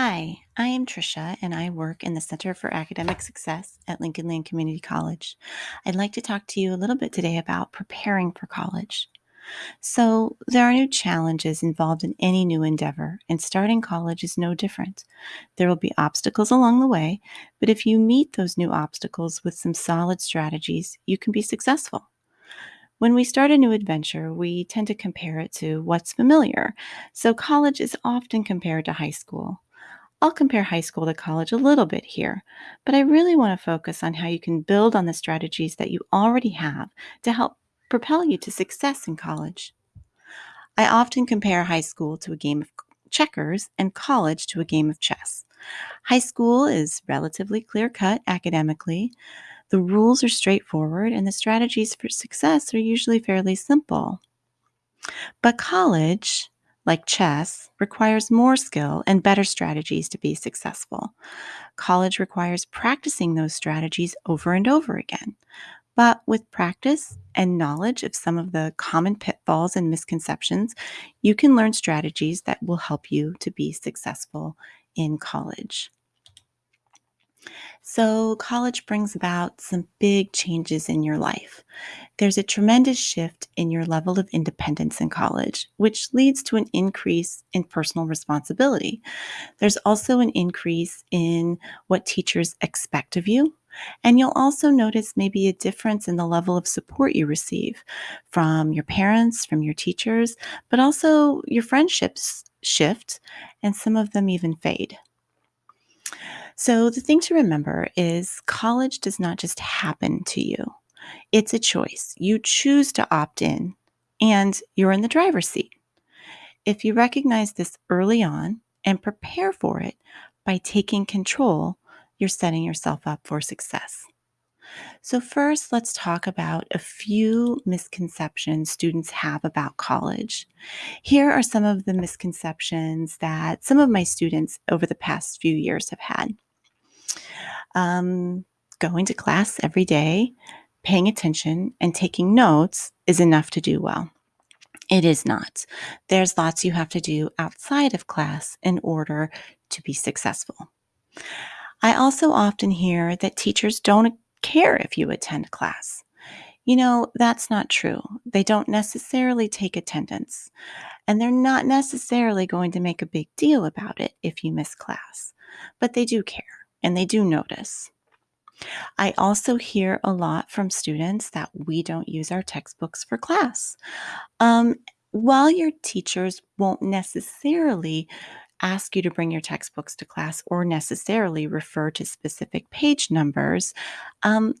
Hi, I am Tricia and I work in the Center for Academic Success at Lincoln Land Community College. I'd like to talk to you a little bit today about preparing for college. So, there are new challenges involved in any new endeavor, and starting college is no different. There will be obstacles along the way, but if you meet those new obstacles with some solid strategies, you can be successful. When we start a new adventure, we tend to compare it to what's familiar. So, college is often compared to high school. I'll compare high school to college a little bit here, but I really want to focus on how you can build on the strategies that you already have to help propel you to success in college. I often compare high school to a game of checkers and college to a game of chess. High school is relatively clear cut academically. The rules are straightforward, and the strategies for success are usually fairly simple. But college, like chess, requires more skill and better strategies to be successful. College requires practicing those strategies over and over again. But with practice and knowledge of some of the common pitfalls and misconceptions, you can learn strategies that will help you to be successful in college. So, college brings about some big changes in your life. There's a tremendous shift in your level of independence in college, which leads to an increase in personal responsibility. There's also an increase in what teachers expect of you. And you'll also notice maybe a difference in the level of support you receive from your parents, from your teachers, but also your friendships shift and some of them even fade. So, the thing to remember is college does not just happen to you, it's a choice. You choose to opt in, and you're in the driver's seat. If you recognize this early on and prepare for it by taking control, you're setting yourself up for success. So, first, let's talk about a few misconceptions students have about college. Here are some of the misconceptions that some of my students over the past few years have had. Um, going to class every day, paying attention, and taking notes is enough to do well. It is not. There's lots you have to do outside of class in order to be successful. I also often hear that teachers don't care if you attend class. You know, that's not true. They don't necessarily take attendance, and they're not necessarily going to make a big deal about it if you miss class, but they do care and they do notice. I also hear a lot from students that we don't use our textbooks for class. Um, while your teachers won't necessarily ask you to bring your textbooks to class or necessarily refer to specific page numbers, um,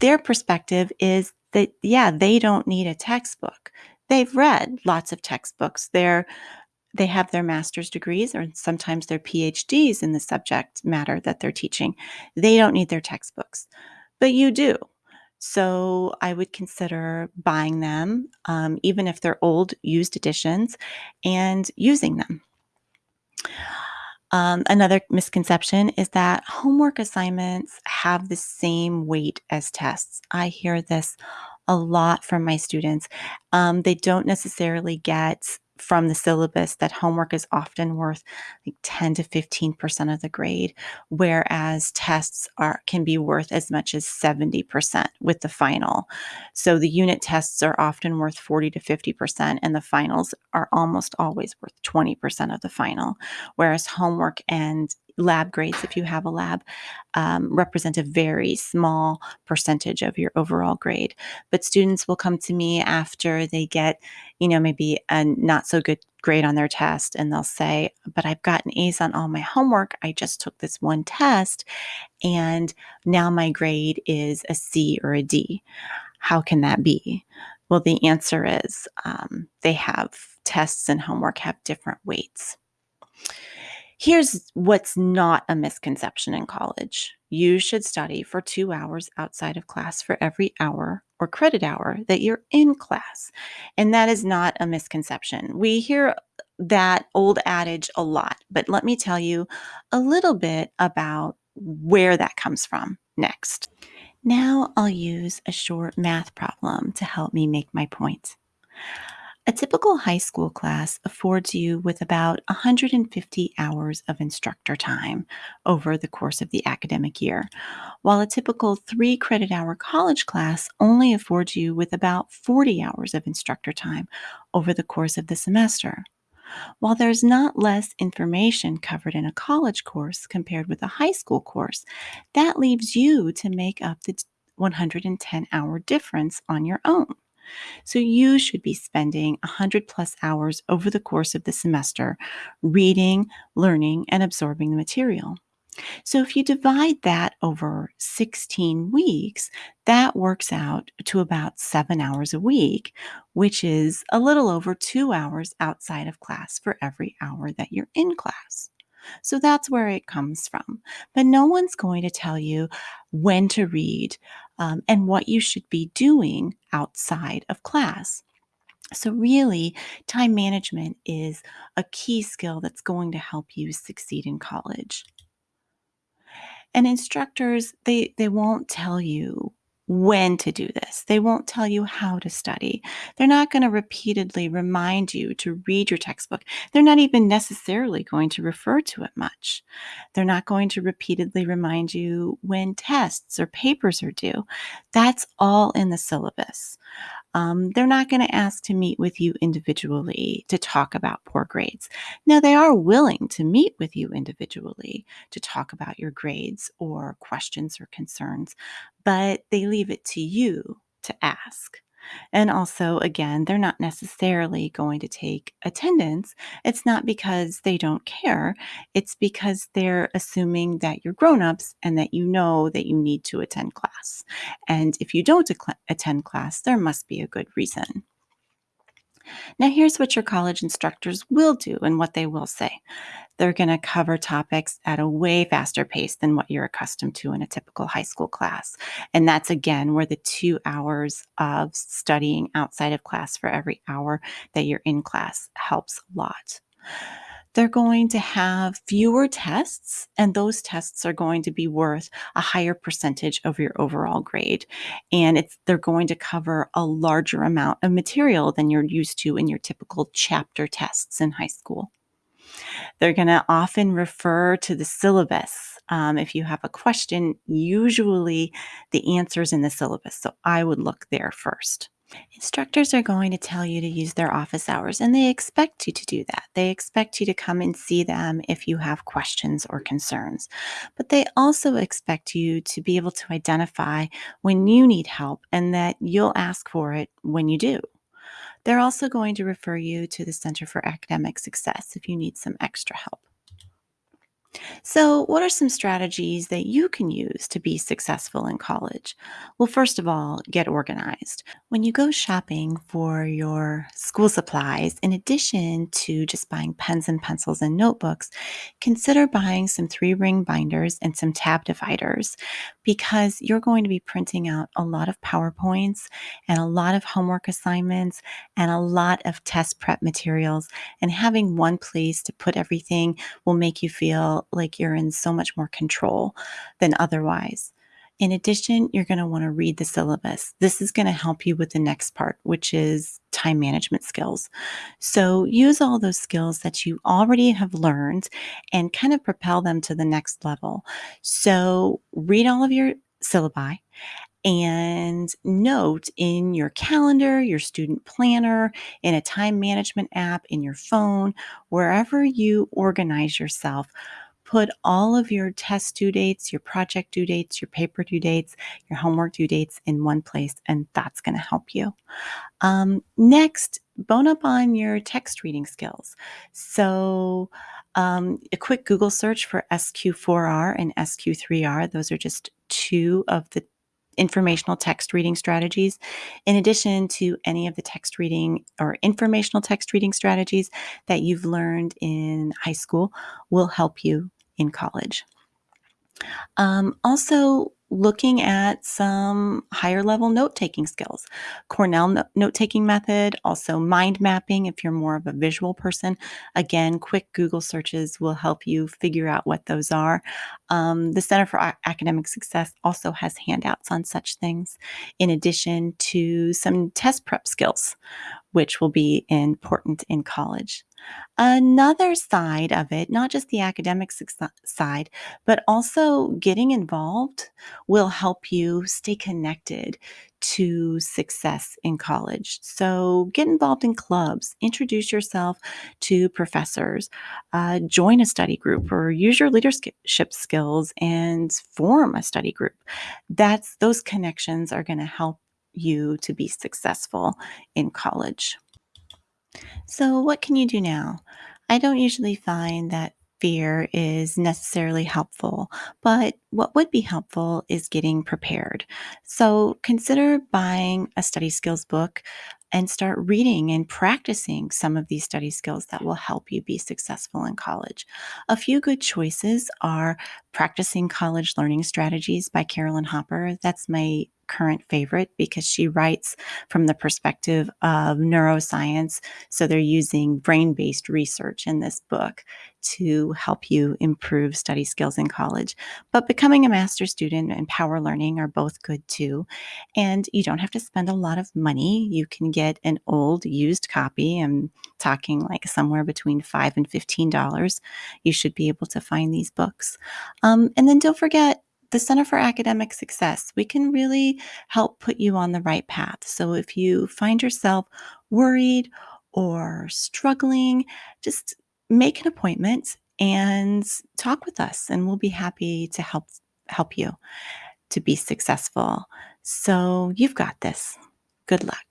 their perspective is that, yeah, they don't need a textbook. They've read lots of textbooks. They're they have their master's degrees or sometimes their PhDs in the subject matter that they're teaching. They don't need their textbooks, but you do. So I would consider buying them, um, even if they're old, used editions, and using them. Um, another misconception is that homework assignments have the same weight as tests. I hear this a lot from my students. Um, they don't necessarily get from the syllabus that homework is often worth like 10 to 15% of the grade whereas tests are can be worth as much as 70% with the final. So the unit tests are often worth 40 to 50% and the finals are almost always worth 20% of the final whereas homework and lab grades, if you have a lab, um, represent a very small percentage of your overall grade. But students will come to me after they get, you know, maybe a not so good grade on their test and they'll say, But I've gotten A's on all my homework. I just took this one test and now my grade is a C or a D. How can that be? Well, the answer is um, they have tests and homework have different weights. Here's what's not a misconception in college you should study for two hours outside of class for every hour or credit hour that you're in class. And that is not a misconception. We hear that old adage a lot, but let me tell you a little bit about where that comes from next. Now I'll use a short math problem to help me make my point. A typical high school class affords you with about 150 hours of instructor time over the course of the academic year, while a typical three credit hour college class only affords you with about 40 hours of instructor time over the course of the semester. While there's not less information covered in a college course compared with a high school course, that leaves you to make up the 110 hour difference on your own. So you should be spending 100 plus hours over the course of the semester reading, learning, and absorbing the material. So if you divide that over 16 weeks, that works out to about seven hours a week, which is a little over two hours outside of class for every hour that you're in class. So that's where it comes from. But no one's going to tell you when to read um, and what you should be doing outside of class. So, really, time management is a key skill that's going to help you succeed in college. And instructors, they, they won't tell you when to do this. They won't tell you how to study. They're not going to repeatedly remind you to read your textbook. They're not even necessarily going to refer to it much. They're not going to repeatedly remind you when tests or papers are due. That's all in the syllabus. Um, they're not going to ask to meet with you individually to talk about poor grades. Now, they are willing to meet with you individually to talk about your grades or questions or concerns, but they leave it to you to ask. And also, again, they're not necessarily going to take attendance. It's not because they don't care, it's because they're assuming that you're grown-ups and that you know that you need to attend class. And if you don't attend class, there must be a good reason. Now, here's what your college instructors will do and what they will say. They're going to cover topics at a way faster pace than what you're accustomed to in a typical high school class. And that's again where the two hours of studying outside of class for every hour that you're in class helps a lot they're going to have fewer tests, and those tests are going to be worth a higher percentage of your overall grade. And it's they're going to cover a larger amount of material than you're used to in your typical chapter tests in high school. They're going to often refer to the syllabus. Um, if you have a question, usually the answer is in the syllabus. So I would look there first. Instructors are going to tell you to use their office hours, and they expect you to do that. They expect you to come and see them if you have questions or concerns. But they also expect you to be able to identify when you need help and that you'll ask for it when you do. They're also going to refer you to the Center for Academic Success if you need some extra help. So, what are some strategies that you can use to be successful in college? Well, first of all, get organized. When you go shopping for your school supplies, in addition to just buying pens and pencils and notebooks, consider buying some three ring binders and some tab dividers because you're going to be printing out a lot of PowerPoints and a lot of homework assignments and a lot of test prep materials. And having one place to put everything will make you feel like you're in so much more control than otherwise. In addition, you're going to want to read the syllabus. This is going to help you with the next part, which is time management skills. So use all those skills that you already have learned and kind of propel them to the next level. So read all of your syllabi and note in your calendar, your student planner, in a time management app, in your phone, wherever you organize yourself put all of your test due dates, your project due dates, your paper due dates, your homework due dates in one place, and that's going to help you. Um, next, bone up on your text reading skills. So, um, a quick Google search for SQ4R and SQ3R, those are just two of the informational text reading strategies, in addition to any of the text reading or informational text reading strategies that you've learned in high school, will help you in college. Um, also, looking at some higher level note taking skills. Cornell note taking method, also mind mapping if you're more of a visual person. Again, quick Google searches will help you figure out what those are. Um, the Center for Academic Success also has handouts on such things, in addition to some test prep skills which will be important in college. Another side of it, not just the academic side, but also getting involved will help you stay connected to success in college. So get involved in clubs, introduce yourself to professors, uh, join a study group, or use your leadership skills and form a study group. That's those connections are going to help you to be successful in college. So, what can you do now? I don't usually find that fear is necessarily helpful, but what would be helpful is getting prepared. So, consider buying a study skills book and start reading and practicing some of these study skills that will help you be successful in college. A few good choices are Practicing College Learning Strategies by Carolyn Hopper. That's my current favorite because she writes from the perspective of neuroscience. So they're using brain based research in this book to help you improve study skills in college. But becoming a master student and power learning are both good too. And you don't have to spend a lot of money. You can get an old used copy. I'm talking like somewhere between five and fifteen dollars. You should be able to find these books. Um, and then don't forget the Center for Academic Success, we can really help put you on the right path. So if you find yourself worried or struggling, just make an appointment and talk with us and we'll be happy to help help you to be successful. So you've got this. Good luck.